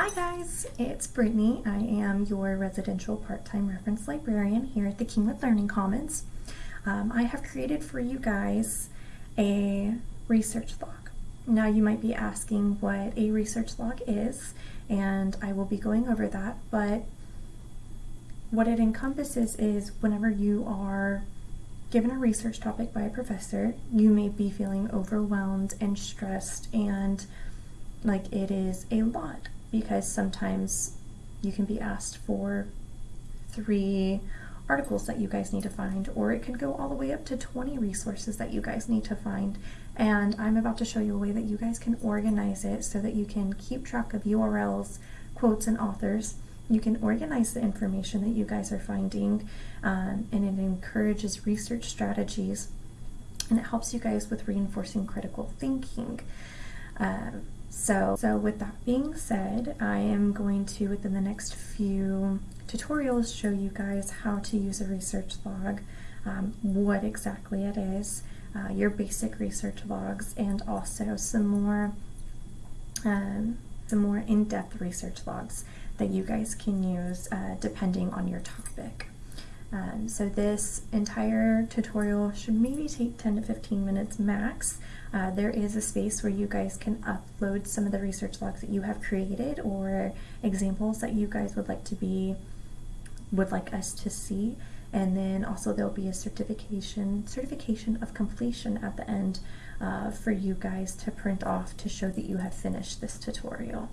Hi guys, it's Brittany. I am your residential part-time reference librarian here at the Kingwood Learning Commons. Um, I have created for you guys a research log. Now you might be asking what a research log is, and I will be going over that, but what it encompasses is whenever you are given a research topic by a professor, you may be feeling overwhelmed and stressed and like it is a lot because sometimes you can be asked for three articles that you guys need to find, or it can go all the way up to 20 resources that you guys need to find. And I'm about to show you a way that you guys can organize it so that you can keep track of URLs, quotes, and authors. You can organize the information that you guys are finding, um, and it encourages research strategies, and it helps you guys with reinforcing critical thinking. Um, so, so with that being said, I am going to, within the next few tutorials, show you guys how to use a research log, um, what exactly it is, uh, your basic research logs, and also some more, um, some more in-depth research logs that you guys can use uh, depending on your topic. Um, so this entire tutorial should maybe take 10 to 15 minutes max. Uh, there is a space where you guys can upload some of the research logs that you have created or examples that you guys would like to be, would like us to see. And then also there'll be a certification, certification of completion at the end uh, for you guys to print off to show that you have finished this tutorial.